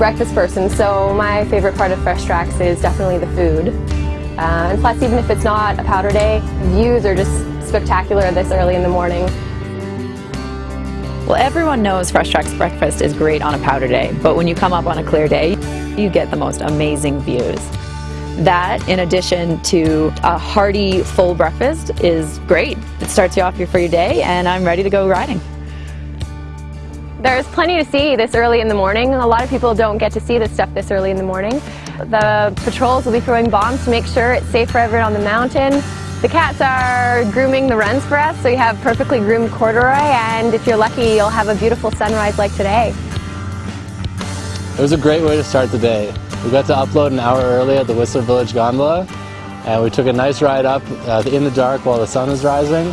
breakfast person, so my favorite part of Fresh Tracks is definitely the food. Uh, and plus, even if it's not a powder day, views are just spectacular this early in the morning. Well, everyone knows Fresh Tracks breakfast is great on a powder day, but when you come up on a clear day, you get the most amazing views. That, in addition to a hearty full breakfast, is great. It starts you off for your day, and I'm ready to go riding. There's plenty to see this early in the morning. A lot of people don't get to see this stuff this early in the morning. The patrols will be throwing bombs to make sure it's safe for everyone on the mountain. The cats are grooming the runs for us, so you have perfectly groomed corduroy, and if you're lucky, you'll have a beautiful sunrise like today. It was a great way to start the day. We got to upload an hour early at the Whistler Village Gondola, and we took a nice ride up uh, in the dark while the sun was rising.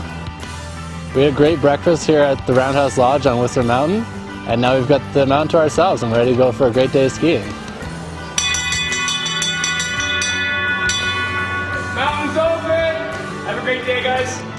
We had a great breakfast here at the Roundhouse Lodge on Whistler Mountain, and now we've got the mountain to ourselves and we're ready to go for a great day of skiing. Mountain's open! Have a great day, guys.